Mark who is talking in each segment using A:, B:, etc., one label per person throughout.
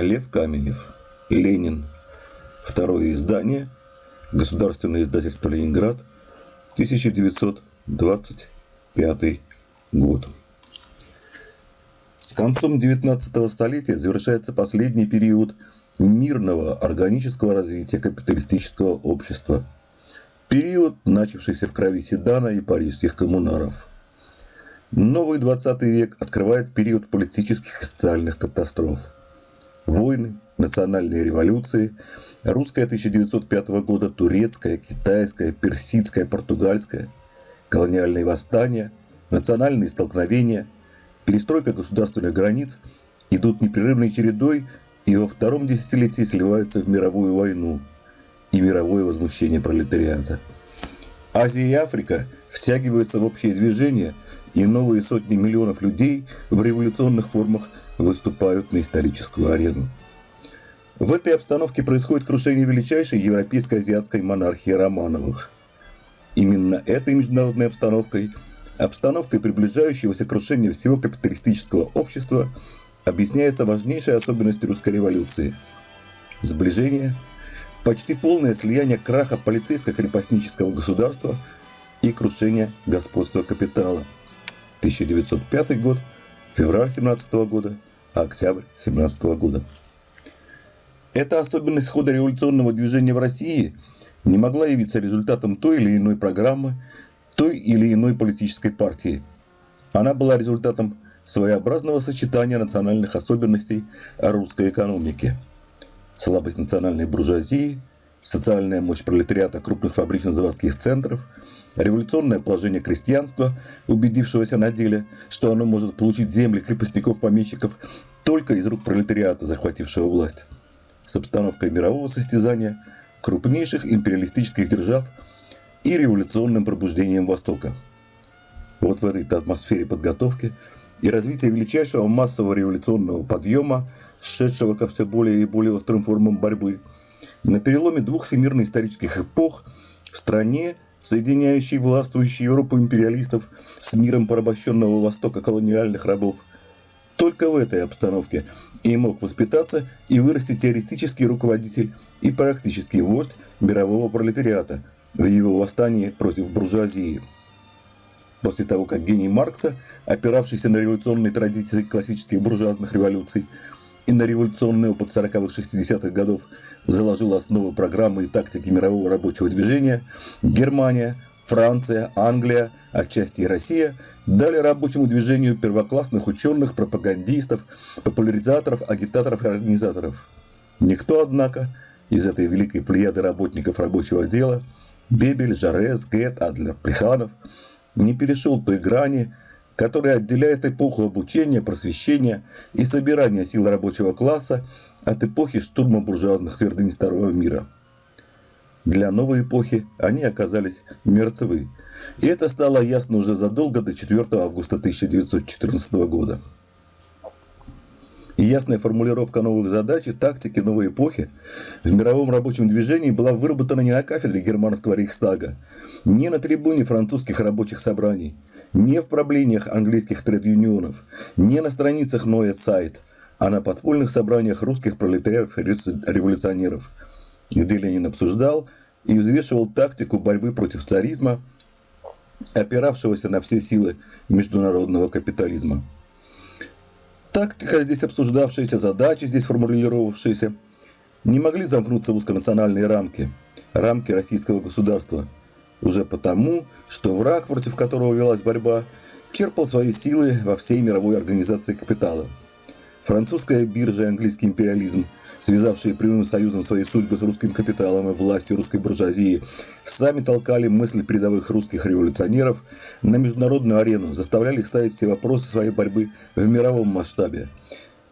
A: Лев Каменев. Ленин. Второе издание. Государственное издательство «Ленинград». 1925 год. С концом 19 столетия завершается последний период мирного органического развития капиталистического общества. Период, начавшийся в крови Седана и парижских коммунаров. Новый 20 век открывает период политических и социальных катастроф – Войны, национальные революции, русская 1905 года, турецкая, китайская, персидская, португальская, колониальные восстания, национальные столкновения, перестройка государственных границ идут непрерывной чередой и во втором десятилетии сливаются в мировую войну и мировое возмущение пролетариата. Азия и Африка втягиваются в общее движение, и новые сотни миллионов людей в революционных формах выступают на историческую арену. В этой обстановке происходит крушение величайшей европейской азиатской монархии Романовых. Именно этой международной обстановкой, обстановкой приближающегося крушения всего капиталистического общества, объясняется важнейшая особенность русской революции – сближение, почти полное слияние краха полицейско-крепостнического государства и крушение господства капитала. 1905 год – февраль 17 года, а октябрь 17 года. Эта особенность хода революционного движения в России не могла явиться результатом той или иной программы, той или иной политической партии. Она была результатом своеобразного сочетания национальных особенностей русской экономики. Слабость национальной буржуазии, социальная мощь пролетариата крупных фабрично-заводских центров – Революционное положение крестьянства, убедившегося на деле, что оно может получить земли крепостников-помещиков только из рук пролетариата, захватившего власть. С обстановкой мирового состязания, крупнейших империалистических держав и революционным пробуждением Востока. Вот в этой атмосфере подготовки и развития величайшего массового революционного подъема, шедшего ко все более и более острым формам борьбы, на переломе двух всемирно-исторических эпох в стране соединяющий властвующую Европу империалистов с миром порабощенного Востока колониальных рабов. Только в этой обстановке и мог воспитаться и вырасти теоретический руководитель и практический вождь мирового пролетариата в его восстании против буржуазии. После того, как гений Маркса, опиравшийся на революционные традиции классических буржуазных революций, и на революционный опыт 40-х 60-х годов заложил основы программы и тактики мирового рабочего движения, Германия, Франция, Англия, отчасти и Россия дали рабочему движению первоклассных ученых, пропагандистов, популяризаторов, агитаторов и организаторов. Никто, однако, из этой великой плеяды работников рабочего дела – Бебель, Жарес, Гет, Адлер, Плеханов – не перешел той грани, который отделяет эпоху обучения, просвещения и собирания сил рабочего класса от эпохи штурма буржуазных твердынь Старого мира. Для новой эпохи они оказались мертвы, и это стало ясно уже задолго до 4 августа 1914 года. И ясная формулировка новых задач и тактики новой эпохи в мировом рабочем движении была выработана не на кафедре германского Рейхстага, не на трибуне французских рабочих собраний – не в проблемах английских тред-юнионов, не на страницах Ноя Сайт, а на подпольных собраниях русских пролетариев-революционеров, где Ленин обсуждал и взвешивал тактику борьбы против царизма, опиравшегося на все силы международного капитализма. Тактика здесь обсуждавшаяся, задачи здесь формулировавшиеся, не могли замкнуться в узконациональные рамки, рамки российского государства – уже потому, что враг, против которого велась борьба, черпал свои силы во всей мировой организации капитала. Французская биржа и английский империализм, связавшие прямым союзом свои судьбы с русским капиталом и властью русской буржуазии, сами толкали мысли передовых русских революционеров на международную арену, заставляли их ставить все вопросы своей борьбы в мировом масштабе.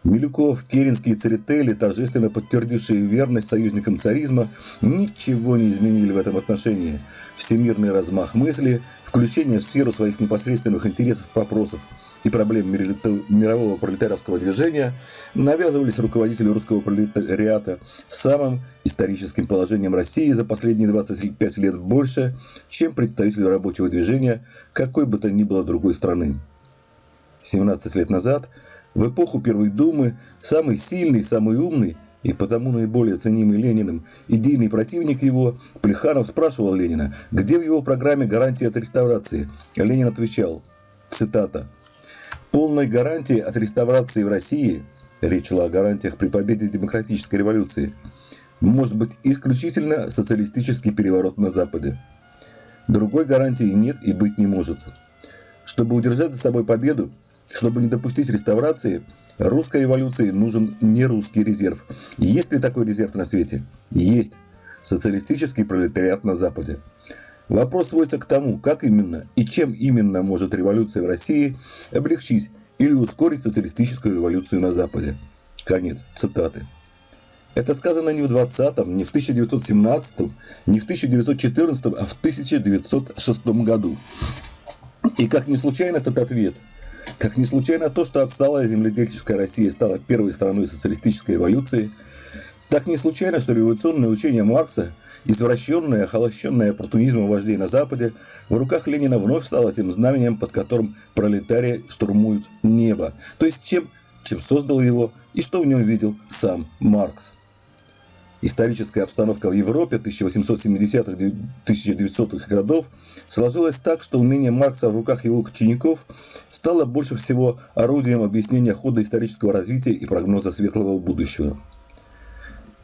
A: Милюков, Керенский и Церетели, торжественно подтвердившие верность союзникам царизма, ничего не изменили в этом отношении – всемирный размах мысли, включение в сферу своих непосредственных интересов вопросов и проблем мирового пролетариатского движения навязывались руководителю русского пролетариата самым историческим положением России за последние 25 лет больше, чем представителю рабочего движения какой бы то ни было другой страны. 17 лет назад в эпоху Первой Думы самый сильный, самый умный и потому наиболее ценимый Лениным идейный противник его, Плеханов спрашивал Ленина, где в его программе гарантия от реставрации. Ленин отвечал, цитата, «Полной гарантии от реставрации в России, речь шла о гарантиях при победе демократической революции, может быть исключительно социалистический переворот на Западе. Другой гарантии нет и быть не может. Чтобы удержать за собой победу, чтобы не допустить реставрации, русской революции нужен не русский резерв. Есть ли такой резерв на свете? Есть. Социалистический пролетариат на Западе. Вопрос сводится к тому, как именно и чем именно может революция в России облегчить или ускорить социалистическую революцию на Западе. Конец цитаты. Это сказано не в 20-м, не в 1917-м, не в 1914-м, а в 1906 году. И как не случайно этот ответ – как не случайно то, что отсталая земледельческая Россия стала первой страной социалистической революции, так не случайно, что революционное учение Маркса, извращенное, охолощенное оппортунизмом вождей на Западе, в руках Ленина вновь стало тем знаменем, под которым пролетарии штурмуют небо, то есть чем, чем создал его и что в нем видел сам Маркс. Историческая обстановка в Европе 1870-1900-х годов сложилась так, что умение Маркса в руках его учеников стало больше всего орудием объяснения хода исторического развития и прогноза светлого будущего.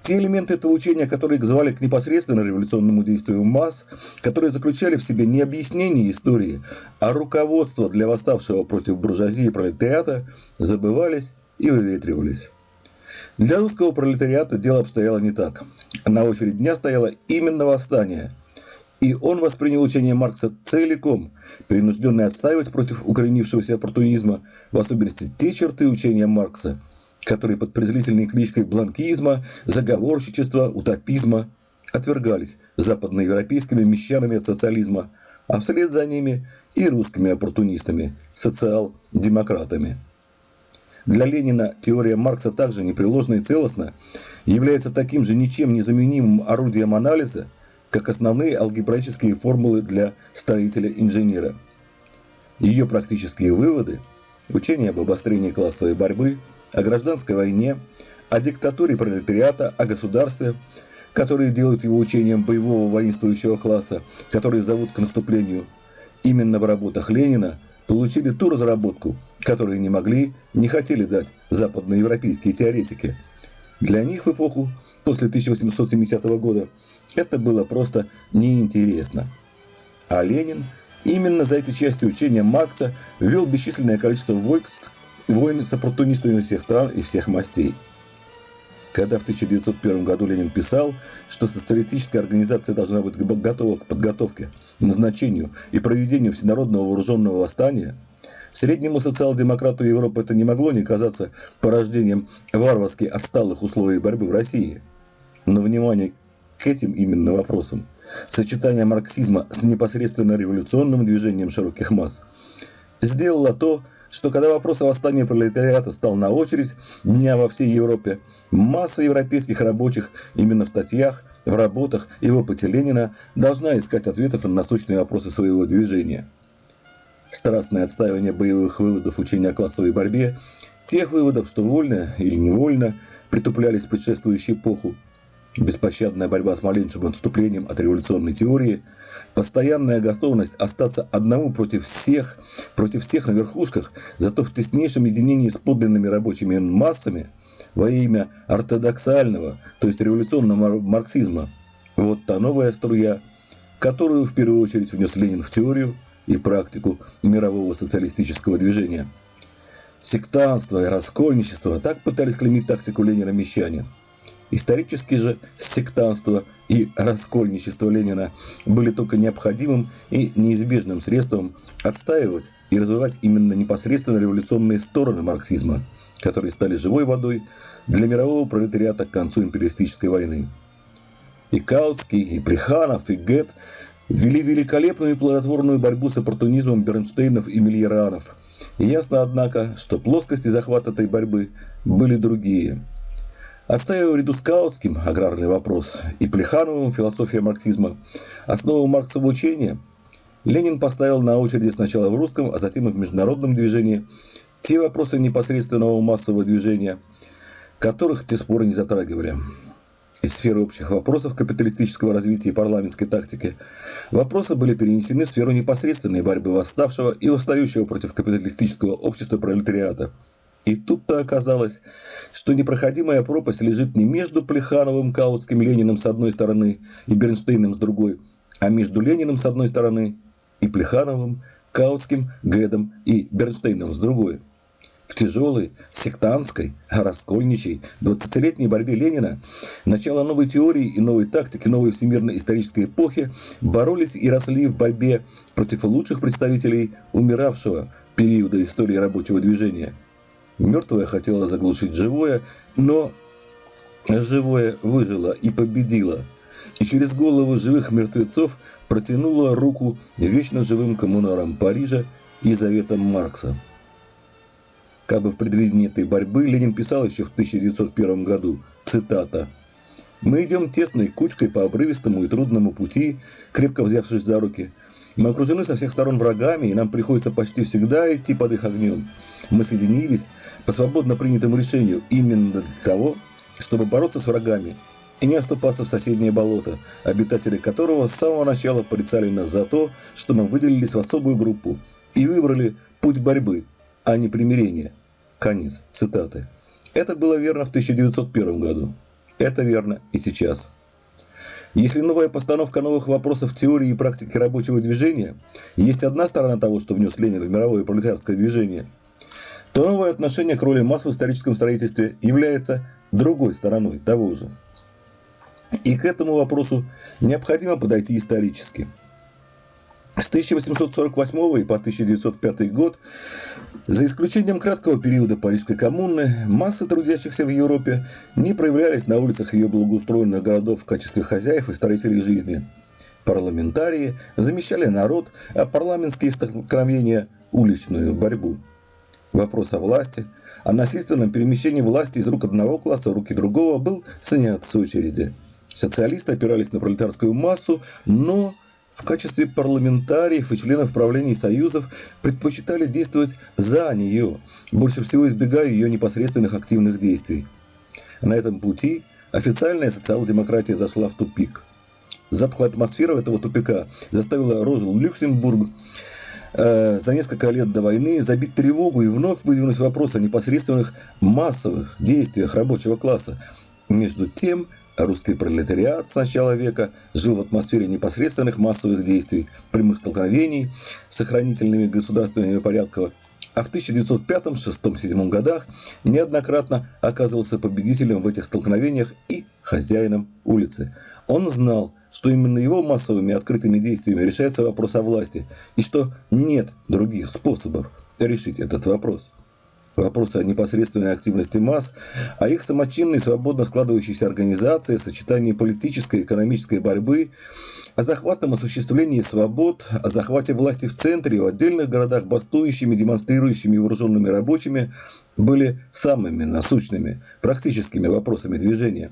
A: Те элементы этого учения, которые звали к непосредственно революционному действию масс, которые заключали в себе не объяснение истории, а руководство для восставшего против буржуазии и пролетариата, забывались и выветривались. Для русского пролетариата дело обстояло не так. На очередь дня стояло именно восстание. И он воспринял учение Маркса целиком, принужденный отстаивать против укоренившегося оппортунизма, в особенности те черты учения Маркса, которые под презрительной кличкой бланкизма, заговорщичества, утопизма отвергались западноевропейскими мещанами от социализма, а вслед за ними и русскими оппортунистами, социал-демократами. Для Ленина теория Маркса также непреложна и целостна, является таким же ничем незаменимым орудием анализа, как основные алгебраические формулы для строителя-инженера. Ее практические выводы – учение об обострении классовой борьбы, о гражданской войне, о диктатуре пролетариата, о государстве, которые делают его учением боевого воинствующего класса, которые зовут к наступлению. Именно в работах Ленина получили ту разработку, которую не могли, не хотели дать западноевропейские теоретики. Для них в эпоху после 1870 года это было просто неинтересно. А Ленин именно за эти части учения Маркса ввел бесчисленное количество войск, войн с оппортунистами всех стран и всех мастей. Когда в 1901 году Ленин писал, что социалистическая организация должна быть готова к подготовке, назначению и проведению всенародного вооруженного восстания – Среднему социал-демократу Европы это не могло не казаться порождением варварски отсталых условий борьбы в России. Но внимание к этим именно вопросам, сочетание марксизма с непосредственно революционным движением широких масс, сделало то, что когда вопрос о восстании пролетариата стал на очередь дня во всей Европе, масса европейских рабочих именно в статьях, в работах и в опыте Ленина должна искать ответов на насущные вопросы своего движения – страстное отстаивание боевых выводов учения о классовой борьбе, тех выводов, что вольно или невольно притуплялись в предшествующую эпоху, беспощадная борьба с малейшим отступлением от революционной теории, постоянная готовность остаться одному против всех, против всех на верхушках, зато в теснейшем единении с подлинными рабочими массами во имя ортодоксального, то есть революционного марксизма. Вот та новая струя, которую в первую очередь внес Ленин в теорию – и практику мирового социалистического движения. Сектанство и раскольничество так пытались клеймить тактику Ленина мещане. Исторически же сектанство и раскольничество Ленина были только необходимым и неизбежным средством отстаивать и развивать именно непосредственно революционные стороны марксизма, которые стали живой водой для мирового пролетариата к концу империалистической войны. И Каутский, и Плеханов, и Гет вели великолепную и плодотворную борьбу с оппортунизмом Бернштейнов и Мильеранов. Ясно, однако, что плоскости захвата этой борьбы были другие. Оставив ряду скаутским аграрный вопрос и Плехановым философия марксизма, основу марксового учения, Ленин поставил на очереди сначала в русском, а затем и в международном движении те вопросы непосредственного массового движения, которых те споры не затрагивали. Из сферы общих вопросов капиталистического развития и парламентской тактики вопросы были перенесены в сферу непосредственной борьбы восставшего и восстающего против капиталистического общества пролетариата. И тут-то оказалось, что непроходимая пропасть лежит не между Плехановым, Каутским, Лениным с одной стороны и Бернштейном с другой, а между Лениным с одной стороны и Плехановым, Каутским, Гэдом и Бернштейном с другой – тяжелой, сектантской, раскольничей, 20-летней борьбе Ленина, начало новой теории и новой тактики новой всемирной исторической эпохи боролись и росли в борьбе против лучших представителей умиравшего периода истории рабочего движения. Мертвое хотело заглушить живое, но живое выжило и победило – и через головы живых мертвецов протянула руку вечно живым коммунарам Парижа и заветам Маркса. Как бы в предвидении этой борьбы Ленин писал еще в 1901 году, цитата, «Мы идем тесной кучкой по обрывистому и трудному пути, крепко взявшись за руки. Мы окружены со всех сторон врагами, и нам приходится почти всегда идти под их огнем. Мы соединились по свободно принятому решению именно для того, чтобы бороться с врагами и не оступаться в соседнее болото, обитатели которого с самого начала порицали нас за то, что мы выделились в особую группу и выбрали путь борьбы, а не примирения. Конец цитаты. Это было верно в 1901 году. Это верно и сейчас. Если новая постановка новых вопросов теории и практики рабочего движения есть одна сторона того, что внес Ленин в мировое пролетарское движение, то новое отношение к роли масс в историческом строительстве является другой стороной того же. И к этому вопросу необходимо подойти исторически. С 1848 по 1905 год за исключением краткого периода Парижской коммуны, массы трудящихся в Европе не проявлялись на улицах ее благоустроенных городов в качестве хозяев и строителей жизни. Парламентарии замещали народ, а парламентские столкновения – уличную борьбу. Вопрос о власти, о насильственном перемещении власти из рук одного класса в руки другого был снят с очереди. Социалисты опирались на пролетарскую массу, но в качестве парламентариев и членов правлений союзов предпочитали действовать за нее, больше всего избегая ее непосредственных активных действий. На этом пути официальная социал-демократия зашла в тупик. Затхлая атмосфера этого тупика заставила Розу Люксембург э, за несколько лет до войны забить тревогу и вновь выдвинуть вопрос о непосредственных массовых действиях рабочего класса. Между тем, Русский пролетариат с начала века жил в атмосфере непосредственных массовых действий, прямых столкновений с сохранительными государственными порядками, а в 1905, 1906, 1907 годах неоднократно оказывался победителем в этих столкновениях и хозяином улицы. Он знал, что именно его массовыми открытыми действиями решается вопрос о власти, и что нет других способов решить этот вопрос вопросы о непосредственной активности масс, о их самочинной, свободно складывающейся организации, сочетании политической и экономической борьбы, о захватном осуществлении свобод, о захвате власти в центре, в отдельных городах бастующими, демонстрирующими вооруженными рабочими, были самыми насущными, практическими вопросами движения.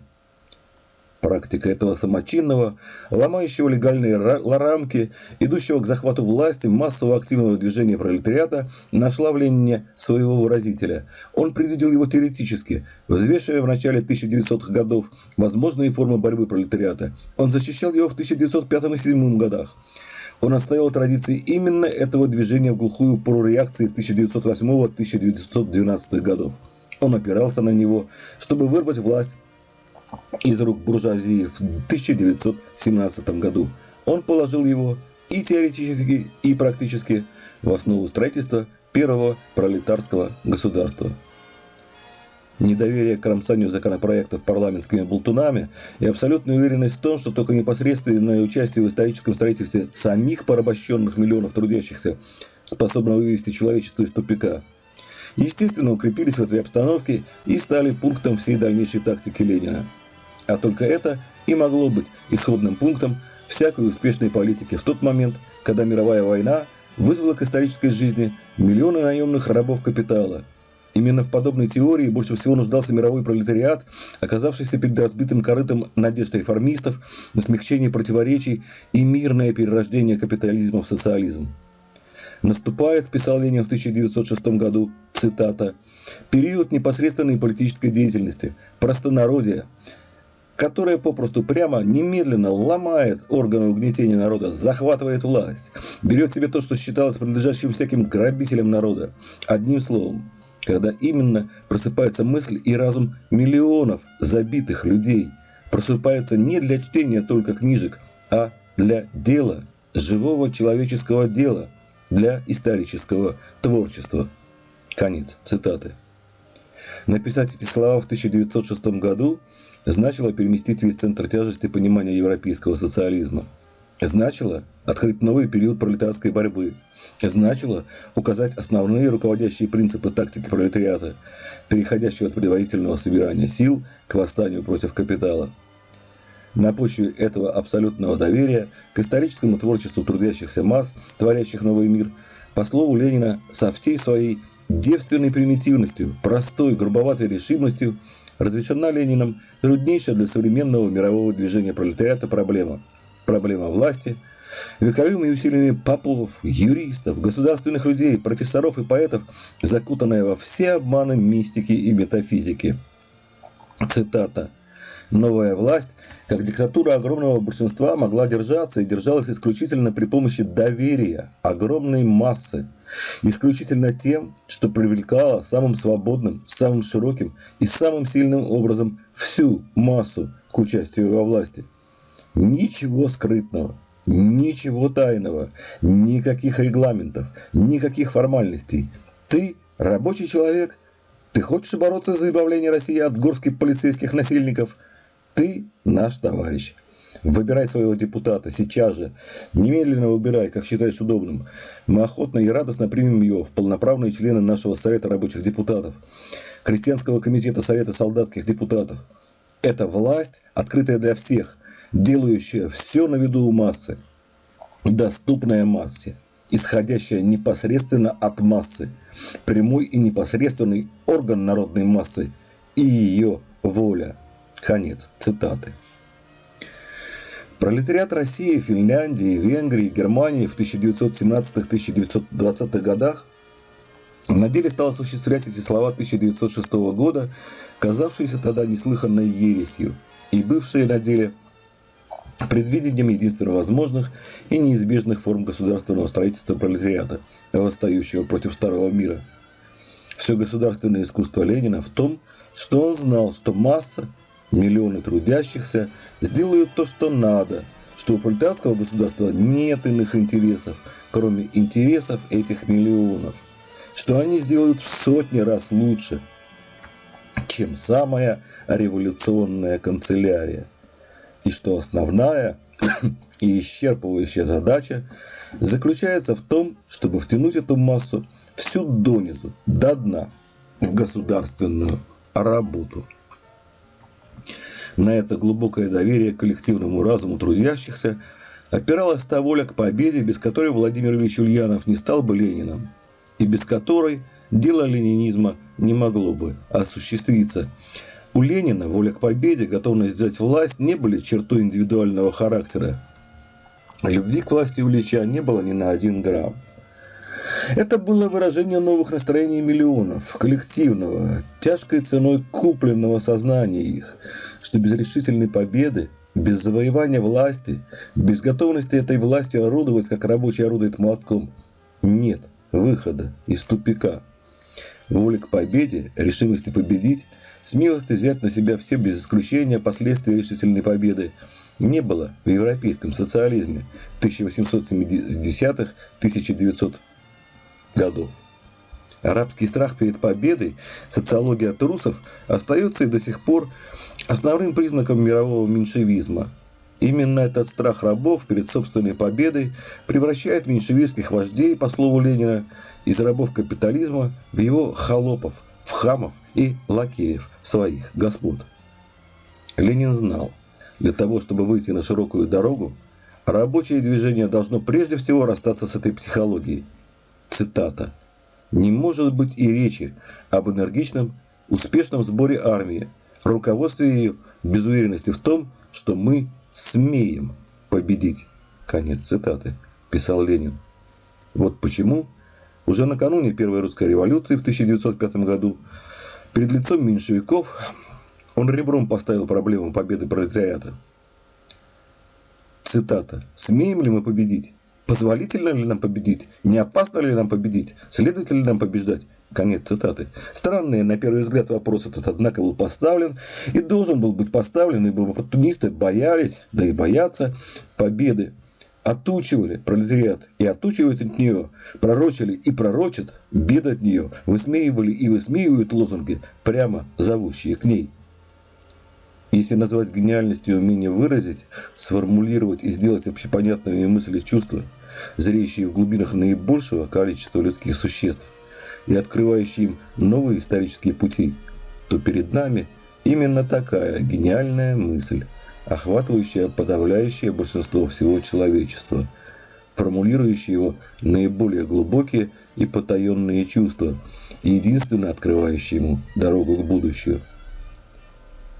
A: Практика этого самочинного, ломающего легальные рамки, идущего к захвату власти массового активного движения пролетариата, нашла в Ленине своего выразителя. Он предвидел его теоретически, взвешивая в начале 1900-х годов возможные формы борьбы пролетариата. Он защищал его в 1905 и 1907 годах. Он отстоял традиции именно этого движения в глухую пору реакции 1908-1912 годов. Он опирался на него, чтобы вырвать власть из рук буржуазии в 1917 году. Он положил его и теоретически, и практически в основу строительства первого пролетарского государства. Недоверие к кромсанию законопроектов парламентскими болтунами и абсолютная уверенность в том, что только непосредственное участие в историческом строительстве самих порабощенных миллионов трудящихся способно вывести человечество из тупика, естественно, укрепились в этой обстановке и стали пунктом всей дальнейшей тактики Ленина – а только это и могло быть исходным пунктом всякой успешной политики в тот момент, когда мировая война вызвала к исторической жизни миллионы наемных рабов капитала. Именно в подобной теории больше всего нуждался мировой пролетариат, оказавшийся перед разбитым корытом надежд реформистов на смягчение противоречий и мирное перерождение капитализма в социализм. Наступает, писал Ленин в 1906 году, цитата, период непосредственной политической деятельности, простонародия, которая попросту прямо немедленно ломает органы угнетения народа, захватывает власть, берет себе то, что считалось принадлежащим всяким грабителям народа. Одним словом, когда именно просыпается мысль и разум миллионов забитых людей, просыпается не для чтения только книжек, а для дела, живого человеческого дела, для исторического творчества. Конец цитаты. Написать эти слова в 1906 году значило переместить весь центр тяжести понимания европейского социализма. Значило открыть новый период пролетарской борьбы. Значило указать основные руководящие принципы тактики пролетариата, переходящего от предварительного собирания сил к восстанию против капитала. На почве этого абсолютного доверия к историческому творчеству трудящихся масс, творящих новый мир, по слову Ленина, со всей своей девственной примитивностью, простой, грубоватой решимостью разрешена Лениным труднейшая для современного мирового движения пролетариата проблема. Проблема власти, вековыми усилиями попов, юристов, государственных людей, профессоров и поэтов, закутанная во все обманы мистики и метафизики. Цитата. Новая власть, как диктатура огромного большинства, могла держаться и держалась исключительно при помощи доверия огромной массы, исключительно тем, что привлекало самым свободным, самым широким и самым сильным образом всю массу к участию во власти. Ничего скрытного, ничего тайного, никаких регламентов, никаких формальностей. Ты рабочий человек, ты хочешь бороться за избавление России от горских полицейских насильников – ты наш товарищ. Выбирай своего депутата сейчас же. Немедленно выбирай, как считаешь удобным. Мы охотно и радостно примем его в полноправные члены нашего Совета рабочих депутатов, Крестьянского комитета Совета солдатских депутатов. Это власть, открытая для всех, делающая все на виду у массы, доступная массе, исходящая непосредственно от массы, прямой и непосредственный орган народной массы и ее воля. Конец цитаты. Пролетариат России, Финляндии, Венгрии, Германии в 1917-1920-х годах на деле стал осуществлять эти слова 1906 года, казавшиеся тогда неслыханной ересью, и бывшие на деле предвидением единственно возможных и неизбежных форм государственного строительства пролетариата, восстающего против старого мира. Все государственное искусство Ленина в том, что он знал, что масса Миллионы трудящихся сделают то, что надо, что у пролетарского государства нет иных интересов, кроме интересов этих миллионов, что они сделают в сотни раз лучше, чем самая революционная канцелярия, и что основная и исчерпывающая задача заключается в том, чтобы втянуть эту массу всю донизу, до дна, в государственную работу. На это глубокое доверие к коллективному разуму трудящихся опиралась та воля к победе, без которой Владимир Ильич Ульянов не стал бы Лениным, и без которой дело ленинизма не могло бы осуществиться. У Ленина воля к победе, готовность взять власть не были чертой индивидуального характера. Любви к власти у Ильича не было ни на один грамм. Это было выражение новых настроений миллионов, коллективного, тяжкой ценой купленного сознания их, что без решительной победы, без завоевания власти, без готовности этой власти орудовать, как рабочий орудует молотком, нет выхода из тупика. Воля к победе, решимости победить, смелости взять на себя все без исключения последствия решительной победы не было в европейском социализме 1870-1900 годов. Арабский страх перед победой, социология трусов остается и до сих пор основным признаком мирового меньшевизма. Именно этот страх рабов перед собственной победой превращает меньшевистских вождей, по слову Ленина, из рабов капитализма в его холопов, в хамов и лакеев своих господ. Ленин знал, для того, чтобы выйти на широкую дорогу, рабочее движение должно прежде всего расстаться с этой психологией – Цитата. «Не может быть и речи об энергичном, успешном сборе армии, руководстве ее без уверенности в том, что мы смеем победить». Конец цитаты, писал Ленин. Вот почему Уже накануне Первой русской революции в 1905 году перед лицом меньшевиков он ребром поставил проблему победы пролетариата. Цитата. «Смеем ли мы победить? Позволительно ли нам победить? Не опасно ли нам победить? Следует ли нам побеждать? Конец цитаты. Странный, на первый взгляд, вопрос этот, однако, был поставлен и должен был быть поставлен, ибо оппортунисты боялись, да и боятся победы. Отучивали пролетариат и отучивают от нее, пророчили и пророчат беды от нее, высмеивали и высмеивают лозунги, прямо зовущие к ней. Если назвать гениальностью умение выразить, сформулировать и сделать общепонятными мысли и чувства, зреющие в глубинах наибольшего количества людских существ, и открывающий им новые исторические пути, то перед нами именно такая гениальная мысль, охватывающая подавляющее большинство всего человечества, формулирующая его наиболее глубокие и потаенные чувства и единственно открывающая ему дорогу к будущему.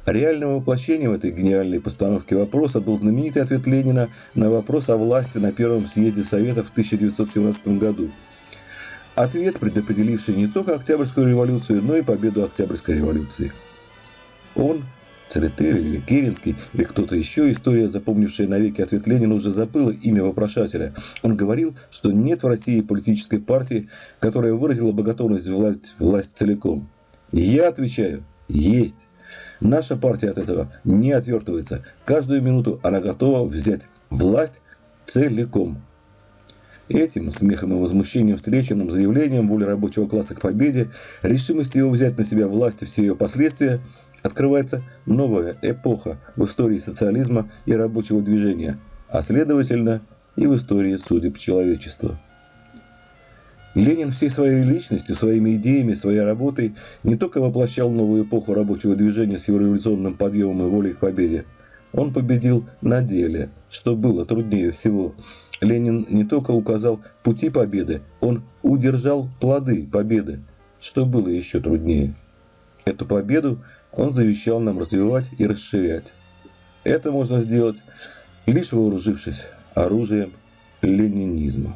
A: Реальным воплощением этой гениальной постановки вопроса был знаменитый ответ Ленина на вопрос о власти на Первом съезде Советов в 1917 году – Ответ, предопределивший не только Октябрьскую революцию, но и победу Октябрьской революции. Он, Церетели или Керенский, или кто-то еще, история, запомнившая навеки ответ Ленина, уже забыла имя вопрошателя. Он говорил, что нет в России политической партии, которая выразила бы готовность власть, власть целиком. Я отвечаю, есть. Наша партия от этого не отвертывается. Каждую минуту она готова взять власть целиком. Этим смехом и возмущением встреченным заявлением воли рабочего класса к победе, решимости его взять на себя власть и все ее последствия, открывается новая эпоха в истории социализма и рабочего движения, а следовательно и в истории судеб человечества. Ленин всей своей личностью, своими идеями, своей работой не только воплощал новую эпоху рабочего движения с его революционным подъемом и волей к победе. Он победил на деле, что было труднее всего – Ленин не только указал пути победы, он удержал плоды победы, что было еще труднее. Эту победу он завещал нам развивать и расширять. Это можно сделать, лишь вооружившись оружием ленинизма.